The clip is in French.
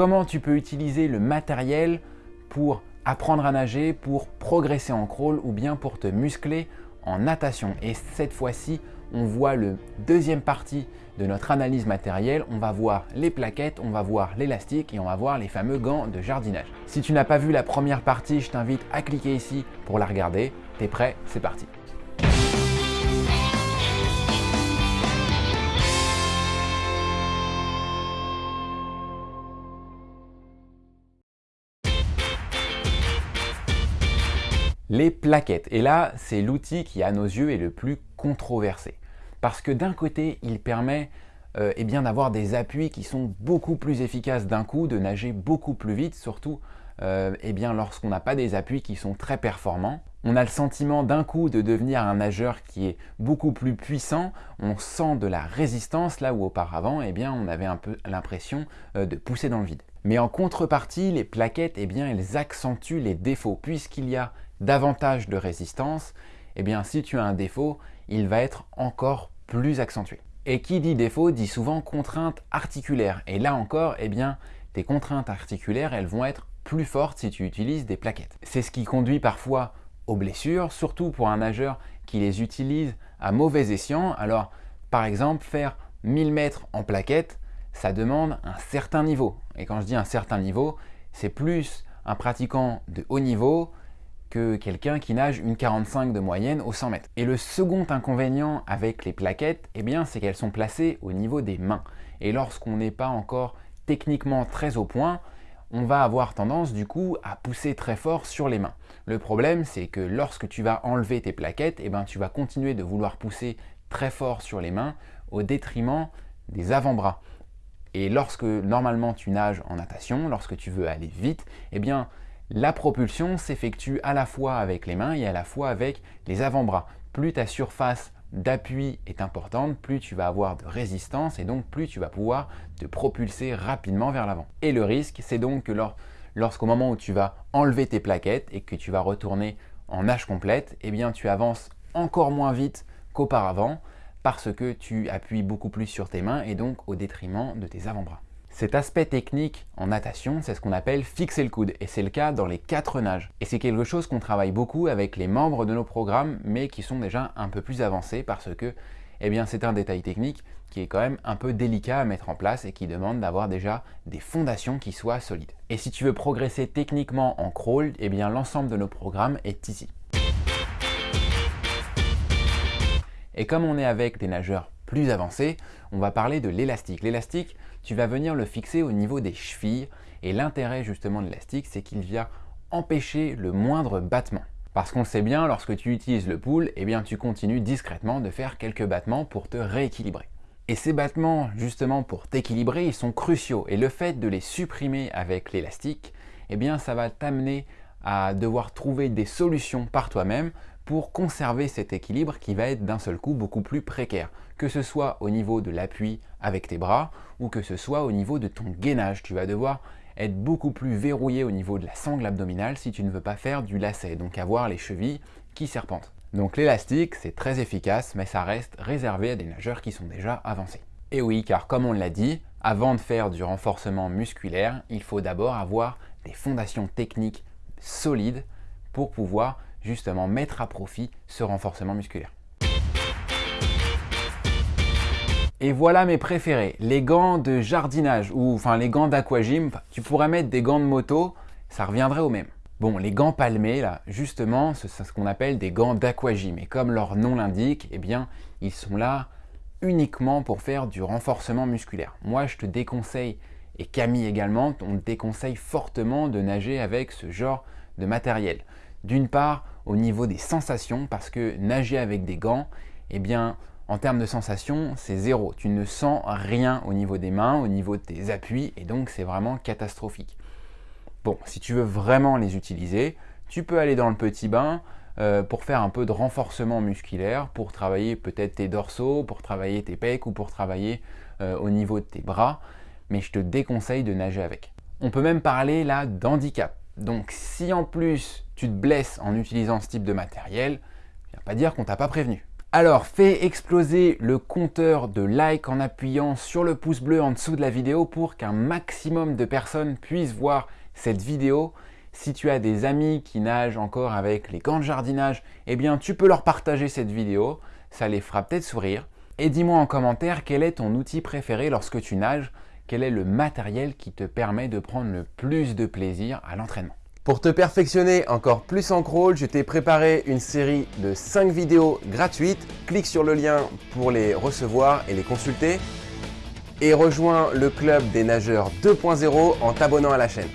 comment tu peux utiliser le matériel pour apprendre à nager, pour progresser en crawl ou bien pour te muscler en natation. Et cette fois-ci, on voit le deuxième partie de notre analyse matérielle. On va voir les plaquettes, on va voir l'élastique et on va voir les fameux gants de jardinage. Si tu n'as pas vu la première partie, je t'invite à cliquer ici pour la regarder. T'es prêt? C'est parti les plaquettes. Et là, c'est l'outil qui, à nos yeux, est le plus controversé. Parce que d'un côté, il permet euh, eh bien d'avoir des appuis qui sont beaucoup plus efficaces d'un coup, de nager beaucoup plus vite, surtout euh, eh bien lorsqu'on n'a pas des appuis qui sont très performants. On a le sentiment d'un coup de devenir un nageur qui est beaucoup plus puissant, on sent de la résistance là où auparavant eh bien, on avait un peu l'impression euh, de pousser dans le vide. Mais en contrepartie, les plaquettes, eh bien, elles accentuent les défauts puisqu'il y a davantage de résistance, eh bien si tu as un défaut, il va être encore plus accentué. Et qui dit défaut dit souvent contrainte articulaire. Et là encore, eh bien, tes contraintes articulaires, elles vont être plus fortes si tu utilises des plaquettes. C'est ce qui conduit parfois aux blessures, surtout pour un nageur qui les utilise à mauvais escient. Alors, par exemple, faire 1000 mètres en plaquettes, ça demande un certain niveau. Et quand je dis un certain niveau, c'est plus un pratiquant de haut niveau que quelqu'un qui nage une 45 de moyenne au 100 mètres. Et le second inconvénient avec les plaquettes, eh bien, c'est qu'elles sont placées au niveau des mains. Et lorsqu'on n'est pas encore techniquement très au point, on va avoir tendance du coup à pousser très fort sur les mains. Le problème, c'est que lorsque tu vas enlever tes plaquettes, eh ben, tu vas continuer de vouloir pousser très fort sur les mains au détriment des avant-bras. Et lorsque normalement tu nages en natation, lorsque tu veux aller vite, eh bien la propulsion s'effectue à la fois avec les mains et à la fois avec les avant-bras. Plus ta surface d'appui est importante, plus tu vas avoir de résistance et donc plus tu vas pouvoir te propulser rapidement vers l'avant. Et le risque, c'est donc que lorsqu'au moment où tu vas enlever tes plaquettes et que tu vas retourner en nage complète, eh bien tu avances encore moins vite qu'auparavant parce que tu appuies beaucoup plus sur tes mains et donc au détriment de tes avant-bras. Cet aspect technique en natation, c'est ce qu'on appelle fixer le coude et c'est le cas dans les quatre nages. Et c'est quelque chose qu'on travaille beaucoup avec les membres de nos programmes mais qui sont déjà un peu plus avancés parce que eh c'est un détail technique qui est quand même un peu délicat à mettre en place et qui demande d'avoir déjà des fondations qui soient solides. Et si tu veux progresser techniquement en crawl, eh bien l'ensemble de nos programmes est ici. Et comme on est avec des nageurs plus avancés, on va parler de l'élastique. L'élastique, tu vas venir le fixer au niveau des chevilles et l'intérêt justement de l'élastique, c'est qu'il vient empêcher le moindre battement. Parce qu'on sait bien, lorsque tu utilises le pull, eh bien tu continues discrètement de faire quelques battements pour te rééquilibrer. Et ces battements, justement pour t'équilibrer, ils sont cruciaux. Et le fait de les supprimer avec l'élastique, eh bien ça va t'amener à devoir trouver des solutions par toi-même pour conserver cet équilibre qui va être d'un seul coup beaucoup plus précaire, que ce soit au niveau de l'appui avec tes bras ou que ce soit au niveau de ton gainage. Tu vas devoir être beaucoup plus verrouillé au niveau de la sangle abdominale si tu ne veux pas faire du lacet, donc avoir les chevilles qui serpentent. Donc l'élastique, c'est très efficace, mais ça reste réservé à des nageurs qui sont déjà avancés. Et oui, car comme on l'a dit, avant de faire du renforcement musculaire, il faut d'abord avoir des fondations techniques solides pour pouvoir justement mettre à profit ce renforcement musculaire. Et voilà mes préférés, les gants de jardinage ou enfin les gants d'aquagym. Tu pourrais mettre des gants de moto, ça reviendrait au même. Bon, les gants palmés, là, justement, c'est ce qu'on appelle des gants d'aquagym. Et comme leur nom l'indique, eh bien, ils sont là uniquement pour faire du renforcement musculaire. Moi, je te déconseille, et Camille également, on te déconseille fortement de nager avec ce genre de matériel. D'une part, au niveau des sensations, parce que nager avec des gants, eh bien, en termes de sensations, c'est zéro. Tu ne sens rien au niveau des mains, au niveau de tes appuis, et donc c'est vraiment catastrophique. Bon, si tu veux vraiment les utiliser, tu peux aller dans le petit bain euh, pour faire un peu de renforcement musculaire, pour travailler peut-être tes dorsaux, pour travailler tes pecs ou pour travailler euh, au niveau de tes bras, mais je te déconseille de nager avec. On peut même parler là d'handicap. Donc si en plus te blesses en utilisant ce type de matériel, ne pas dire qu'on t'a pas prévenu. Alors, fais exploser le compteur de likes en appuyant sur le pouce bleu en dessous de la vidéo pour qu'un maximum de personnes puissent voir cette vidéo. Si tu as des amis qui nagent encore avec les gants de jardinage, eh bien tu peux leur partager cette vidéo, ça les fera peut-être sourire. Et dis-moi en commentaire quel est ton outil préféré lorsque tu nages, quel est le matériel qui te permet de prendre le plus de plaisir à l'entraînement? Pour te perfectionner encore plus en crawl, je t'ai préparé une série de 5 vidéos gratuites. Clique sur le lien pour les recevoir et les consulter. Et rejoins le club des nageurs 2.0 en t'abonnant à la chaîne.